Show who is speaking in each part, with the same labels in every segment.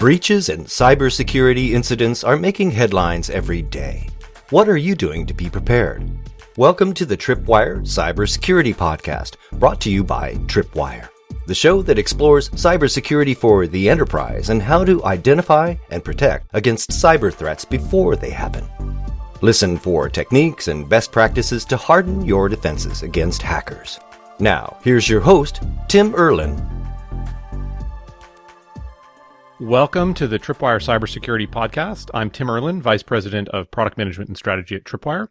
Speaker 1: Breaches and cybersecurity incidents are making headlines every day. What are you doing to be prepared? Welcome to the Tripwire Cybersecurity Podcast, brought to you by Tripwire, the show that explores cybersecurity for the enterprise and how to identify and protect against cyber threats before they happen. Listen for techniques and best practices to harden your defenses against hackers. Now, here's your host, Tim Erlin,
Speaker 2: Welcome to the Tripwire Cybersecurity Podcast. I'm Tim Erlin, Vice President of Product Management and Strategy at Tripwire.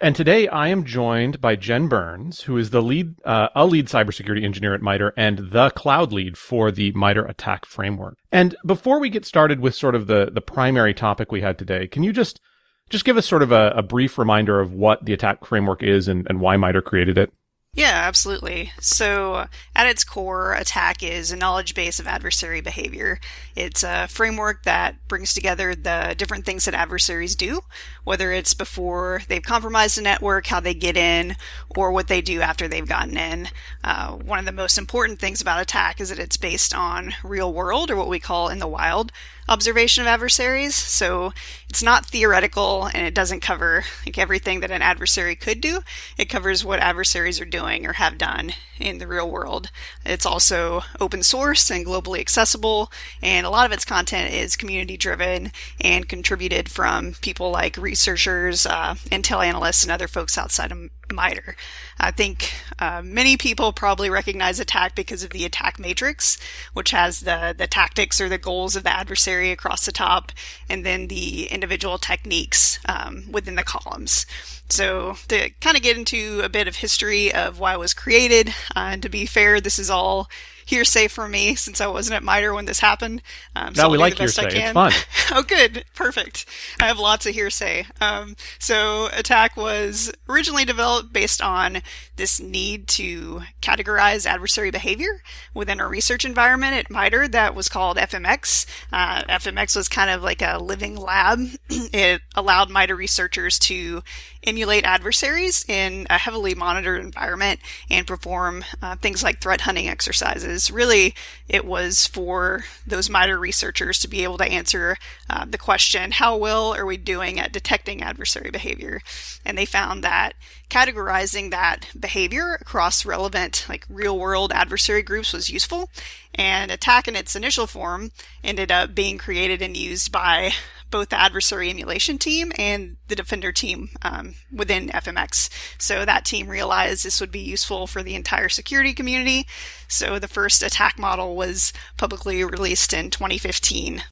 Speaker 2: And today I am joined by Jen Burns, who is the lead, uh, a lead cybersecurity engineer at MITRE and the cloud lead for the MITRE attack framework. And before we get started with sort of the, the primary topic we had today, can you just, just give us sort of a, a brief reminder of what the attack framework is and, and why MITRE created it?
Speaker 3: Yeah, absolutely. So, at its core, attack is a knowledge base of adversary behavior. It's a framework that brings together the different things that adversaries do, whether it's before they've compromised a network, how they get in, or what they do after they've gotten in. Uh, one of the most important things about attack is that it's based on real world, or what we call in the wild, observation of adversaries. So it's not theoretical and it doesn't cover like everything that an adversary could do. It covers what adversaries are doing or have done in the real world. It's also open source and globally accessible, and a lot of its content is community driven and contributed from people like researchers, uh, Intel analysts, and other folks outside of MITRE. I think uh, many people probably recognize attack because of the attack matrix, which has the, the tactics or the goals of the adversary across the top, and then the individual techniques um, within the columns. So, to kind of get into a bit of history of why it was created, uh, and to be fair, this is all hearsay for me since I wasn't at MITRE when this happened.
Speaker 2: Um, so no, we like hearsay. It's fun.
Speaker 3: oh, good. Perfect. I have lots of hearsay. Um, so Attack was originally developed based on this need to categorize adversary behavior within a research environment at MITRE that was called FMX. Uh, FMX was kind of like a living lab. it allowed MITRE researchers to emulate adversaries in a heavily monitored environment and perform uh, things like threat hunting exercises. Really, it was for those MITRE researchers to be able to answer uh, the question, how well are we doing at detecting adversary behavior? And they found that categorizing that behavior across relevant, like real world adversary groups was useful. And attack in its initial form ended up being created and used by both the adversary emulation team and the defender team um, within FMX. So that team realized this would be useful for the entire security community. So the first attack model was publicly released in 2015.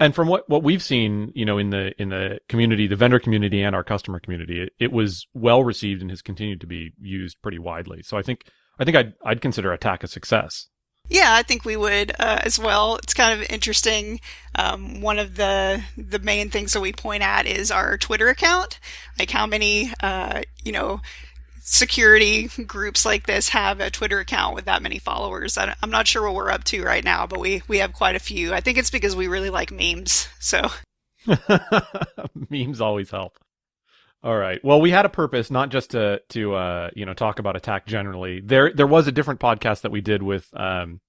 Speaker 2: And from what, what we've seen, you know, in the in the community, the vendor community and our customer community, it, it was well received and has continued to be used pretty widely. So I think I think I'd I'd consider Attack a success.
Speaker 3: Yeah, I think we would uh, as well. It's kind of interesting. Um, one of the the main things that we point at is our Twitter account, like how many uh, you know security groups like this have a Twitter account with that many followers. I, am not sure what we're up to right now, but we we have quite a few. I think it's because we really like memes. So
Speaker 2: memes always help. All right. Well, we had a purpose, not just to to uh, you know talk about attack generally. There there was a different podcast that we did with um,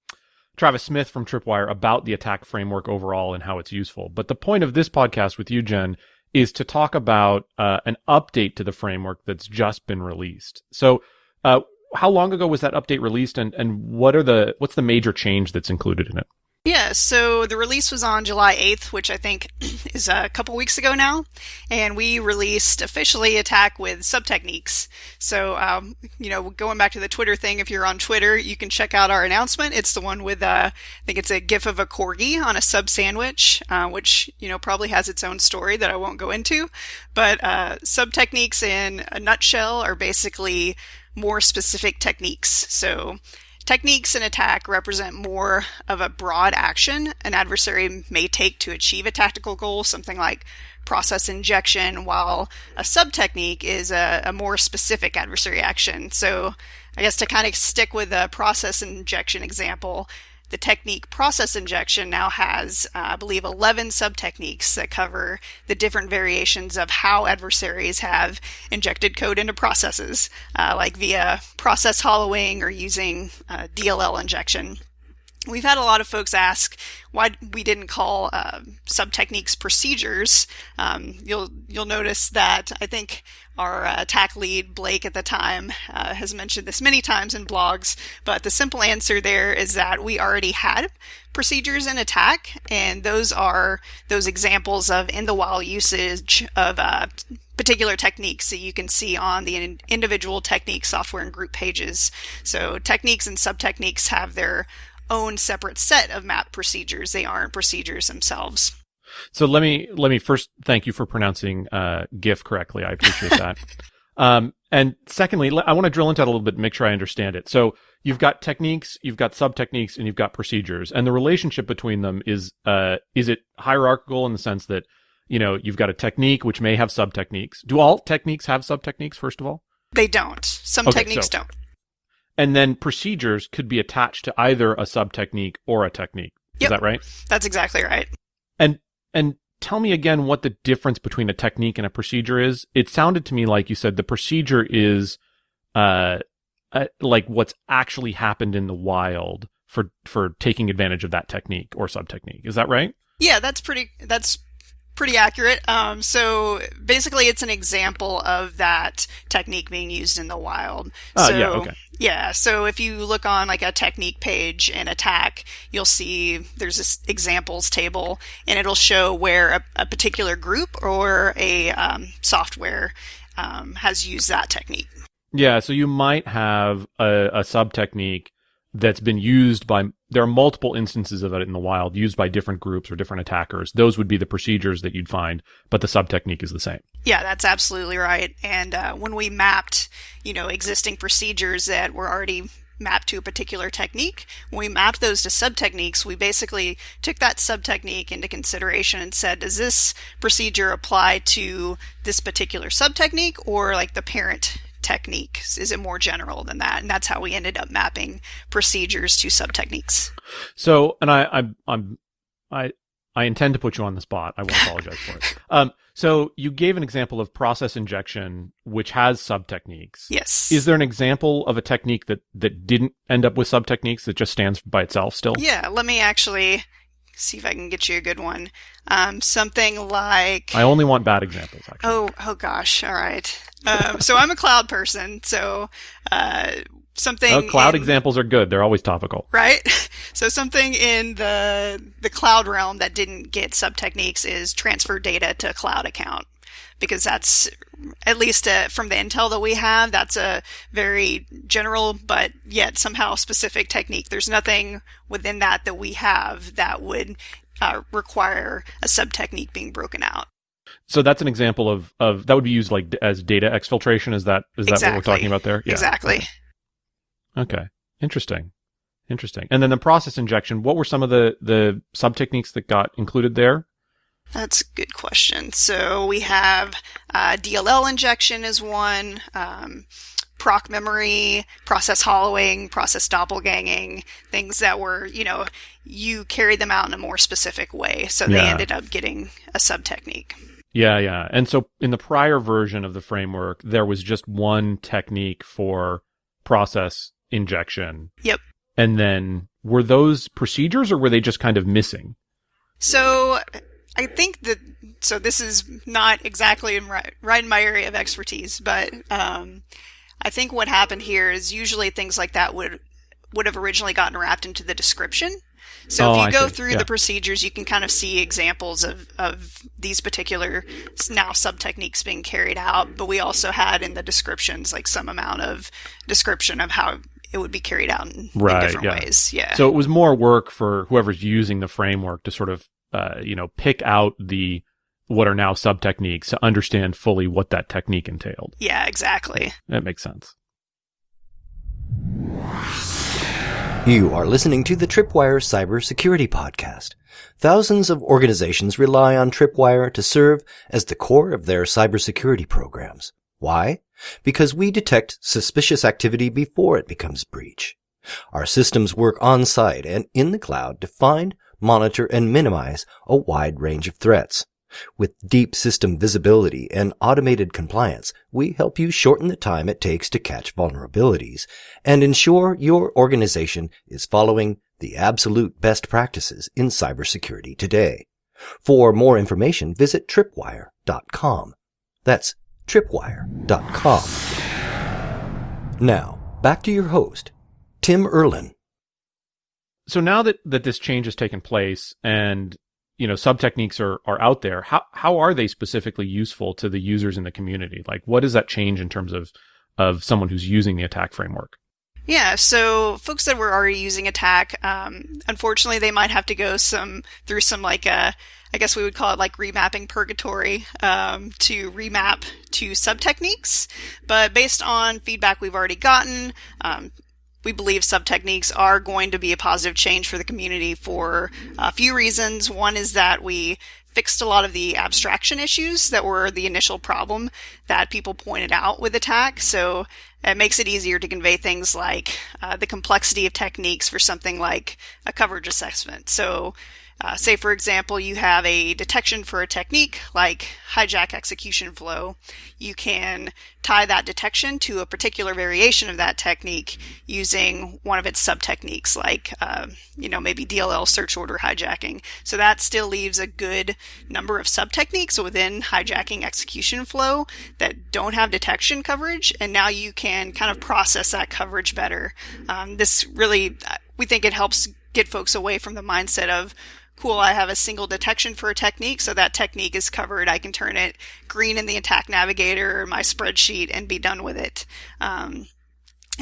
Speaker 2: Travis Smith from Tripwire about the attack framework overall and how it's useful. But the point of this podcast with you, Jen, is to talk about uh, an update to the framework that's just been released. So, uh, how long ago was that update released, and and what are the what's the major change that's included in it?
Speaker 3: Yeah, so the release was on July 8th, which I think is a couple weeks ago now, and we released officially Attack with sub techniques. So, um, you know, going back to the Twitter thing, if you're on Twitter, you can check out our announcement. It's the one with, uh, I think it's a GIF of a corgi on a sub sandwich, uh, which, you know, probably has its own story that I won't go into. But uh, sub techniques in a nutshell are basically more specific techniques. So, Techniques in attack represent more of a broad action an adversary may take to achieve a tactical goal, something like process injection, while a sub technique is a, a, more specific adversary action. So, I guess to kind of stick with the process injection example, the technique process injection now has, uh, I believe, 11 sub techniques that cover the different variations of how adversaries have injected code into processes, uh, like via process hollowing or using uh, DLL injection. We've had a lot of folks ask why we didn't call uh, sub techniques procedures. Um, you'll you'll notice that I think our uh, attack lead Blake at the time uh, has mentioned this many times in blogs, but the simple answer there is that we already had procedures in attack, and those are those examples of in the wild usage of uh, particular techniques that you can see on the individual technique software and group pages. So techniques and sub techniques have their own separate set of map procedures. They aren't procedures themselves.
Speaker 2: So let me let me first thank you for pronouncing uh, GIF correctly. I appreciate that. um, and secondly, I want to drill into that a little bit, and make sure I understand it. So you've got techniques, you've got sub techniques, and you've got procedures, and the relationship between them is uh, is it hierarchical in the sense that you know you've got a technique which may have sub techniques. Do all techniques have sub techniques? First of all,
Speaker 3: they don't. Some okay, techniques so, don't.
Speaker 2: And then procedures could be attached to either a sub technique or a technique. Yep. Is that right?
Speaker 3: That's exactly right.
Speaker 2: And and tell me again what the difference between a technique and a procedure is. It sounded to me like you said the procedure is uh, uh like what's actually happened in the wild for for taking advantage of that technique or sub technique. Is that right?
Speaker 3: Yeah, that's pretty that's pretty accurate. Um, so basically, it's an example of that technique being used in the wild.
Speaker 2: Uh,
Speaker 3: so,
Speaker 2: yeah, okay.
Speaker 3: Yeah, so if you look on like a technique page in Attack, you'll see there's this examples table, and it'll show where a, a particular group or a um, software um, has used that technique.
Speaker 2: Yeah, so you might have a, a sub technique that's been used by there are multiple instances of it in the wild used by different groups or different attackers. Those would be the procedures that you'd find but the sub technique is the same.
Speaker 3: Yeah that's absolutely right. And uh, when we mapped you know existing procedures that were already mapped to a particular technique when we mapped those to sub techniques we basically took that sub technique into consideration and said does this procedure apply to this particular sub technique or like the parent technique? Is it more general than that? And that's how we ended up mapping procedures to sub techniques.
Speaker 2: So, and I, I, I'm, I, I intend to put you on the spot. I won't apologize for it. Um, so you gave an example of process injection, which has sub techniques.
Speaker 3: Yes.
Speaker 2: Is there an example of a technique that, that didn't end up with sub techniques that just stands by itself still?
Speaker 3: Yeah. Let me actually see if I can get you a good one. Um, something like.
Speaker 2: I only want bad examples. Actually.
Speaker 3: Oh, oh gosh. All right. Um, so I'm a cloud person. So uh, something.
Speaker 2: Oh, cloud
Speaker 3: in,
Speaker 2: examples are good. They're always topical.
Speaker 3: Right. So something in the the cloud realm that didn't get sub techniques is transfer data to a cloud account because that's at least uh, from the intel that we have that's a very general but yet somehow specific technique there's nothing within that that we have that would uh, require a sub technique being broken out
Speaker 2: so that's an example of of that would be used like as data exfiltration. Is that is that
Speaker 3: exactly.
Speaker 2: what we're talking about there?
Speaker 3: Yeah. Exactly.
Speaker 2: Okay. Interesting. Interesting. And then the process injection. What were some of the the sub techniques that got included there?
Speaker 3: That's a good question. So we have uh, DLL injection is one. Um, proc memory, process hollowing, process doppelganging, things that were, you know, you carry them out in a more specific way. So they ended up getting a sub technique.
Speaker 2: Yeah, yeah. And so in the prior version of the framework, there was just one technique for process injection.
Speaker 3: Yep.
Speaker 2: And then were those procedures or were they just kind of missing?
Speaker 3: So I think that so this is not exactly in right, right in my area of expertise, but um, I think what happened here is usually things like that would would have originally gotten wrapped into the description so oh, if you I go see. through yeah. the procedures, you can kind of see examples of, of these particular now sub techniques being carried out. But we also had in the descriptions like some amount of description of how it would be carried out in, right, in different yeah. ways. Yeah.
Speaker 2: So it was more work for whoever's using the framework to sort of, uh, you know, pick out the what are now sub techniques to understand fully what that technique entailed.
Speaker 3: Yeah, exactly.
Speaker 2: That makes sense.
Speaker 1: You are listening to the Tripwire Cybersecurity Podcast. Thousands of organizations rely on Tripwire to serve as the core of their cybersecurity programs. Why? Because we detect suspicious activity before it becomes breach. Our systems work on site and in the cloud to find, monitor, and minimize a wide range of threats. With deep system visibility and automated compliance, we help you shorten the time it takes to catch vulnerabilities and ensure your organization is following the absolute best practices in cybersecurity today. For more information, visit tripwire.com. That's tripwire.com. Now, back to your host, Tim Erlin.
Speaker 2: So now that, that this change has taken place and you know sub techniques are, are out there, how how are they specifically useful to the users in the community? Like what does that change in terms of of someone who's using the attack framework?
Speaker 3: Yeah, so folks that were already using attack, um, unfortunately, they might have to go some through some like uh, I guess we would call it like remapping purgatory um, to remap to sub techniques. But based on feedback we've already gotten, um, we believe sub techniques are going to be a positive change for the community for a few reasons. One is that we fixed a lot of the abstraction issues that were the initial problem that people pointed out with attack. So it makes it easier to convey things like uh, the complexity of techniques for something like a coverage assessment. So uh, say, for example, you have a detection for a technique like hijack execution flow. You can tie that detection to a particular variation of that technique using one of its sub techniques, like, uh, you know, maybe DLL search order hijacking. So that still leaves a good number of sub techniques within hijacking execution flow that don't have detection coverage. And now you can kind of process that coverage better. Um, this really, uh, we think it helps get folks away from the mindset of, cool, I have a single detection for a technique, so that technique is covered. I can turn it green in the attack navigator or my spreadsheet and be done with it. Um,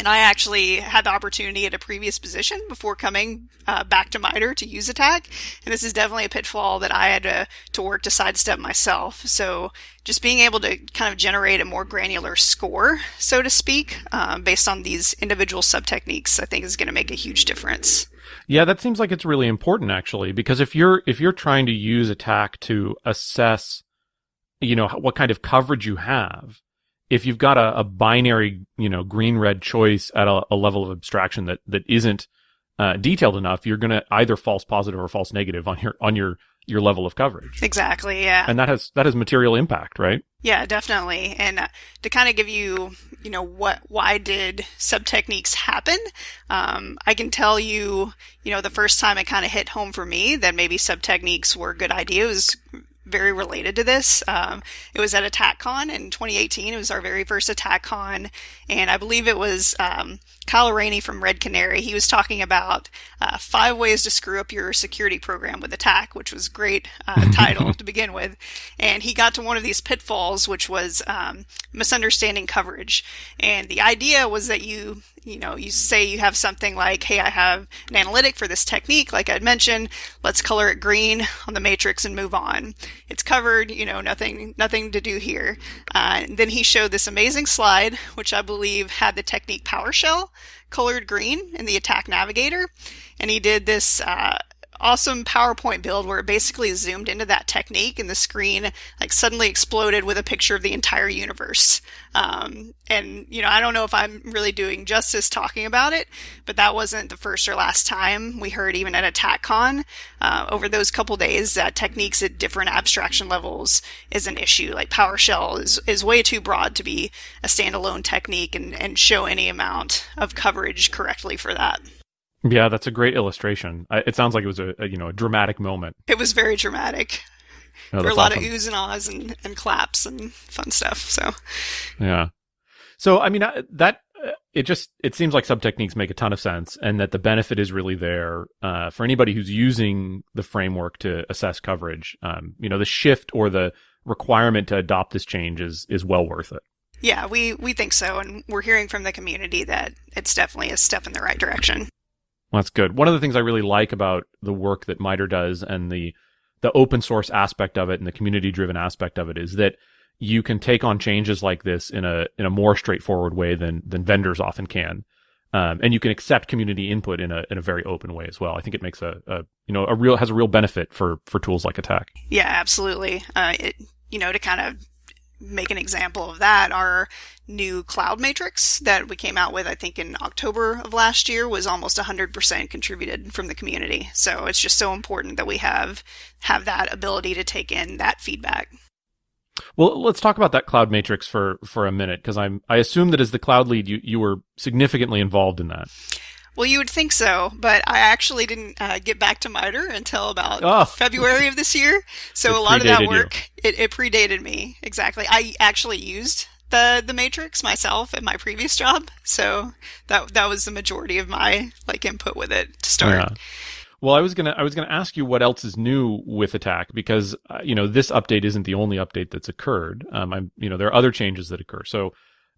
Speaker 3: and I actually had the opportunity at a previous position before coming uh, back to MITRE to use attack. And this is definitely a pitfall that I had to, to work to sidestep myself. So just being able to kind of generate a more granular score, so to speak, um, based on these individual sub techniques, I think is going to make a huge difference.
Speaker 2: Yeah, that seems like it's really important actually, because if you're if you're trying to use attack to assess, you know, what kind of coverage you have, if you've got a, a binary, you know, green red choice at a, a, level of abstraction that that isn't uh, detailed enough, you're going to either false positive or false negative on your on your your level of coverage.
Speaker 3: Exactly. Yeah.
Speaker 2: And that has that has material impact, right?
Speaker 3: Yeah, definitely. And uh, to kind of give you, you know, what why did sub techniques happen? Um, I can tell you, you know, the first time it kind of hit home for me that maybe sub techniques were a good idea was very related to this. Um, it was at AttackCon in 2018. It was our very first AttackCon, and I believe it was um, Kyle Rainey from Red Canary. He was talking about uh, five ways to screw up your security program with Attack, which was great uh, title to begin with. And he got to one of these pitfalls, which was um, misunderstanding coverage. And the idea was that you you know, you say you have something like, hey, I have an analytic for this technique, like I'd mentioned, let's color it green on the matrix and move on. It's covered, you know, nothing, nothing to do here. Uh, then he showed this amazing slide, which I believe had the technique PowerShell colored green in the attack navigator. And he did this, uh, awesome PowerPoint build where it basically zoomed into that technique and the screen like suddenly exploded with a picture of the entire universe. Um, and you know, I don't know if I'm really doing justice talking about it, but that wasn't the first or last time we heard even at AttackCon uh, over those couple days that techniques at different abstraction levels is an issue. Like PowerShell is, is way too broad to be a standalone technique and, and show any amount of coverage correctly for that.
Speaker 2: Yeah, that's a great illustration. It sounds like it was a, a you know a dramatic moment.
Speaker 3: It was very dramatic. Oh, there were a lot awesome. of oohs and ahs and, and claps and fun stuff. So
Speaker 2: yeah. So I mean that uh, it just it seems like sub techniques make a ton of sense, and that the benefit is really there uh, for anybody who's using the framework to assess coverage. Um, you know, the shift or the requirement to adopt this change is is well worth it.
Speaker 3: Yeah, we we think so, and we're hearing from the community that it's definitely a step in the right direction.
Speaker 2: That's good. One of the things I really like about the work that MITRE does and the the open source aspect of it and the community driven aspect of it is that you can take on changes like this in a in a more straightforward way than than vendors often can. Um, and you can accept community input in a in a very open way as well. I think it makes a, a you know a real has a real benefit for for tools like Attack.
Speaker 3: Yeah, absolutely. Uh, it you know to kind of make an example of that, our new cloud matrix that we came out with, I think in October of last year, was almost 100% contributed from the community. So it's just so important that we have have that ability to take in that feedback.
Speaker 2: Well, let's talk about that cloud matrix for for a minute because I'm I assume that as the cloud lead, you you were significantly involved in that.
Speaker 3: Well, you would think so, but I actually didn't uh, get back to MITRE until about oh. February of this year. So
Speaker 2: it
Speaker 3: a lot of that work it, it, predated me exactly. I actually used the the Matrix myself at my previous job, so that that was the majority of my like input with it to start. Yeah.
Speaker 2: Well, I was gonna I was gonna ask you what else is new with Attack because uh, you know this update isn't the only update that's occurred. Um, I'm you know there are other changes that occur. So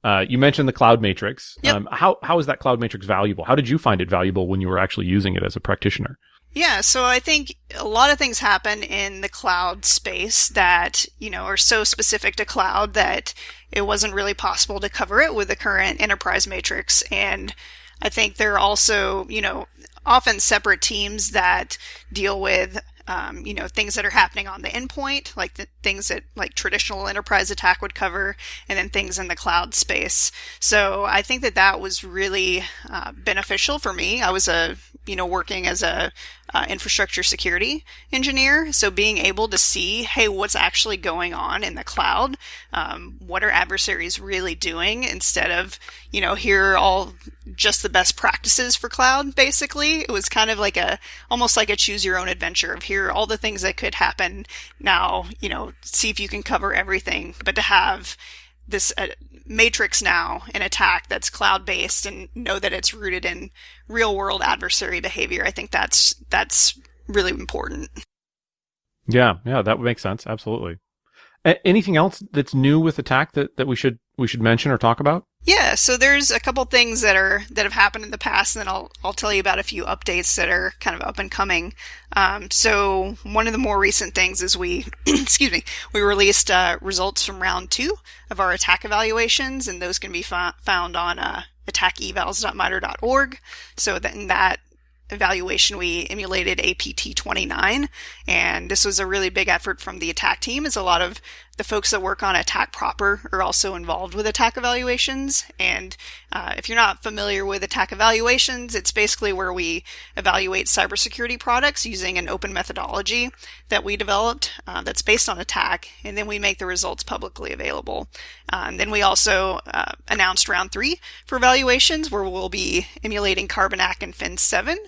Speaker 2: uh, you mentioned the cloud matrix.
Speaker 3: Yep.
Speaker 2: Um, how how is that cloud matrix valuable? How did you find it valuable when you were actually using it as a practitioner?
Speaker 3: Yeah, so I think a lot of things happen in the cloud space that, you know, are so specific to cloud that it wasn't really possible to cover it with the current enterprise matrix. And I think there are also, you know, often separate teams that deal with um, you know things that are happening on the endpoint like the things that like traditional enterprise attack would cover and then things in the cloud space. So i think that that was really uh, beneficial for me. I was a you know working as a uh, infrastructure security engineer. So being able to see, hey, what's actually going on in the cloud? Um, what are adversaries really doing instead of, you know, here are all just the best practices for cloud, basically. It was kind of like a, almost like a choose your own adventure of here are all the things that could happen. Now, you know, see if you can cover everything, but to have this uh, matrix now an attack that's cloud based and know that it's rooted in real world adversary behavior i think that's that's really important.
Speaker 2: Yeah yeah that would make sense absolutely. A- anything else that's new with attack that, that we should we should mention or talk about
Speaker 3: yeah, so there's a couple things that are that have happened in the past, and then I'll I'll tell you about a few updates that are kind of up and coming. Um, so one of the more recent things is we, excuse me, we released uh, results from round two of our attack evaluations, and those can be fa- found on uh, attackevals.mitre.org. So that in that evaluation, we emulated APT 29, and this was a really big effort from the attack team. As a lot of the folks that work on attack proper are also involved with attack evaluations. And uh, if you're not familiar with attack evaluations, it's basically where we evaluate cybersecurity products using an open methodology that we developed uh, that's based on attack, and then we make the results publicly available. Uh, and then we also uh, announced round three for evaluations, where we'll be emulating Carbanak and Fin 7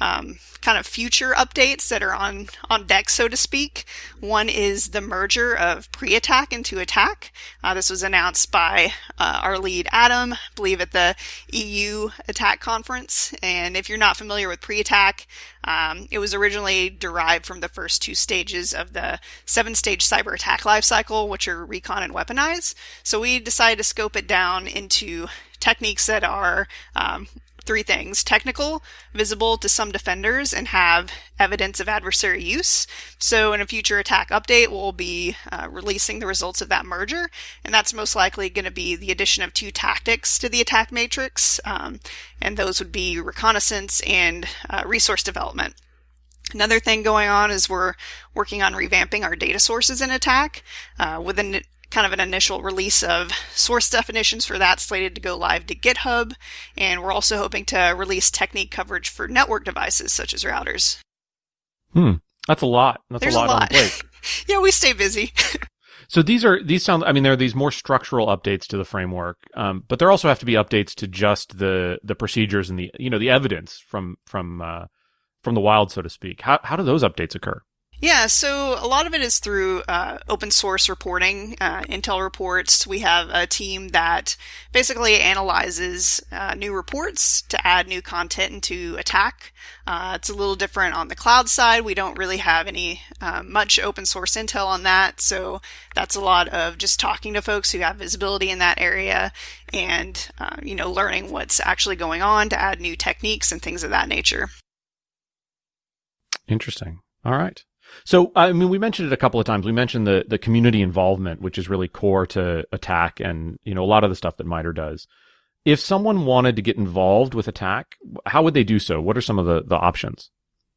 Speaker 3: um, kind of future updates that are on on deck, so to speak. One is the merger of pre-attack into attack. Uh, this was announced by uh, our lead Adam, I believe at the EU attack conference. And if you're not familiar with pre-attack, um, it was originally derived from the first two stages of the seven-stage cyber attack lifecycle, which are recon and weaponize. So we decided to scope it down into techniques that are um, three things technical, visible to some defenders, and have evidence of adversary use. So, in a future attack update, we'll be uh, releasing the results of that merger, and that's most likely going to be the addition of two tactics to the attack matrix, um, and those would be reconnaissance and uh, resource development. Another thing going on is we're working on revamping our data sources in attack uh, with an kind of an initial release of source definitions for that slated to go live to GitHub. And we're also hoping to release technique coverage for network devices such as routers.
Speaker 2: Hmm. That's a lot. That's
Speaker 3: There's
Speaker 2: a lot,
Speaker 3: a lot. yeah, we stay busy.
Speaker 2: so these are these sound. I mean, there are these more structural updates to the framework, um, but there also have to be updates to just the the procedures and the you know the evidence from from uh, from the wild, so to speak. How how do those updates occur?
Speaker 3: Yeah, so a lot of it is through uh, open source reporting, uh, Intel reports. We have a team that basically analyzes uh, new reports to add new content into attack. Uh, it's a little different on the cloud side. We don't really have any uh, much open source intel on that, so that's a lot of just talking to folks who have visibility in that area and uh, you know learning what's actually going on to add new techniques and things of that nature.
Speaker 2: Interesting. All right. So, I mean, we mentioned it a couple of times. We mentioned the the community involvement, which is really core to Attack, and you know a lot of the stuff that MITRE does. If someone wanted to get involved with Attack, how would they do so? What are some of the the options?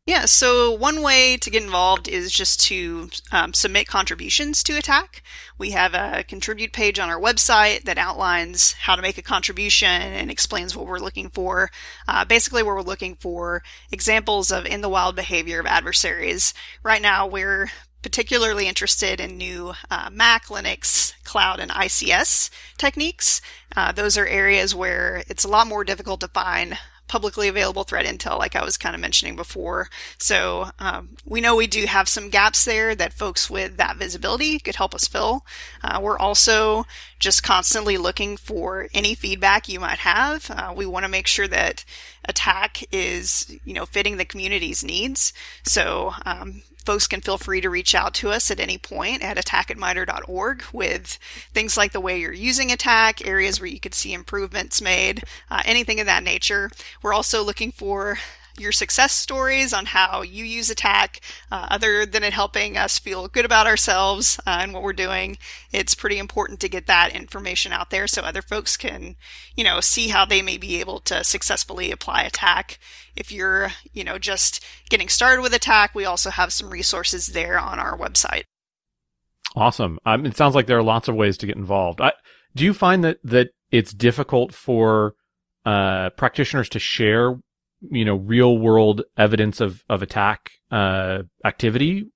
Speaker 3: Yeah, so one way to get involved is just to um, submit contributions to Attack. We have a contribute page on our website that outlines how to make a contribution and explains what we're looking for. Uh, basically, we're looking for examples of in the wild behavior of adversaries. Right now, we're particularly interested in new uh, Mac, Linux, cloud, and ICS techniques. Uh, those are areas where it's a lot more difficult to find publicly available threat intel, like I was kind of mentioning before. So um, we know we do have some gaps there that folks with that visibility could help us fill. Uh, we're also just constantly looking for any feedback you might have. Uh, we want to make sure that attack is, you know, fitting the community's needs. So um, folks can feel free to reach out to us at any point at attack at MITRE.org with things like the way you're using attack, areas where you could see improvements made, uh, anything of that nature. We're also looking for your success stories on how you use attack uh, other than it helping us feel good about ourselves uh, and what we're doing it's pretty important to get that information out there so other folks can you know see how they may be able to successfully apply attack. If you're you know just getting started with attack we also have some resources there on our website.
Speaker 2: Awesome. Um, it sounds like there are lots of ways to get involved. I, do you find that that it's difficult for uh, practitioners to share you know real world evidence of of attack uh, activity?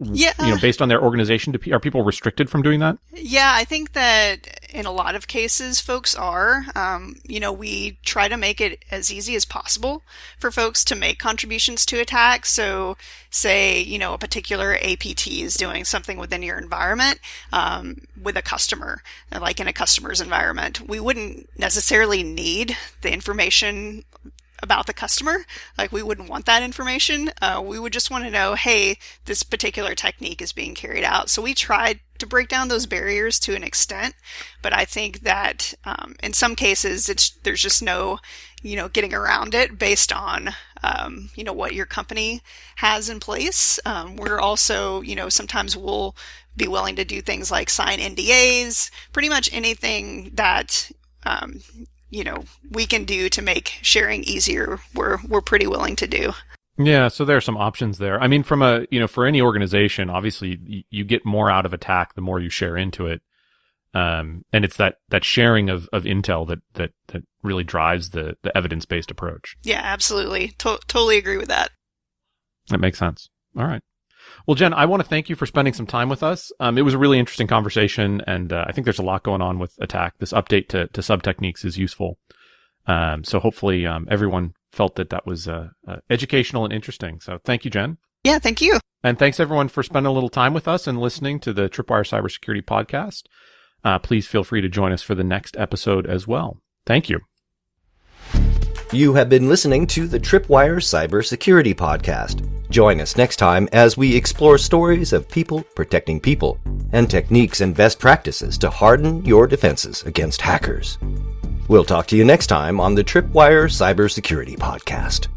Speaker 3: Yeah.
Speaker 2: You know based on their organization do, are people restricted from doing that?
Speaker 3: Yeah i think that in a lot of cases folks are. Um, you know we try to make it as easy as possible for folks to make contributions to attack. So say you know a particular apt is doing something within your environment um, with a customer like in a customer's environment we wouldn't necessarily need the information about the customer. Like we wouldn't want that information. Uh, we would just want to know, hey, this particular technique is being carried out. So we tried to break down those barriers to an extent, but I think that um, in some cases, it's there's just no, you know, getting around it based on, um, you know, what your company has in place. Um, we're also, you know, sometimes we'll be willing to do things like sign NDAs, pretty much anything that um, you know we can do to make sharing easier we're we're pretty willing to do.
Speaker 2: Yeah so there are some options there. I mean from a you know for any organization obviously you, you get more out of attack the more you share into it. Um, and it's that that sharing of, of intel that that that really drives the the evidence based approach.
Speaker 3: Yeah absolutely. To- totally agree with that.
Speaker 2: That makes sense. All right well, Jen, I want to thank you for spending some time with us. Um, it was a really interesting conversation, and uh, I think there's a lot going on with Attack. This update to, to sub techniques is useful. Um, so hopefully, um, everyone felt that that was uh, uh, educational and interesting. So thank you, Jen.
Speaker 3: Yeah, thank you.
Speaker 2: And thanks everyone for spending a little time with us and listening to the Tripwire Cybersecurity Podcast. Uh, please feel free to join us for the next episode as well. Thank you.
Speaker 1: You have been listening to the Tripwire Cybersecurity Podcast. Join us next time as we explore stories of people protecting people and techniques and best practices to harden your defenses against hackers. We'll talk to you next time on the Tripwire Cybersecurity Podcast.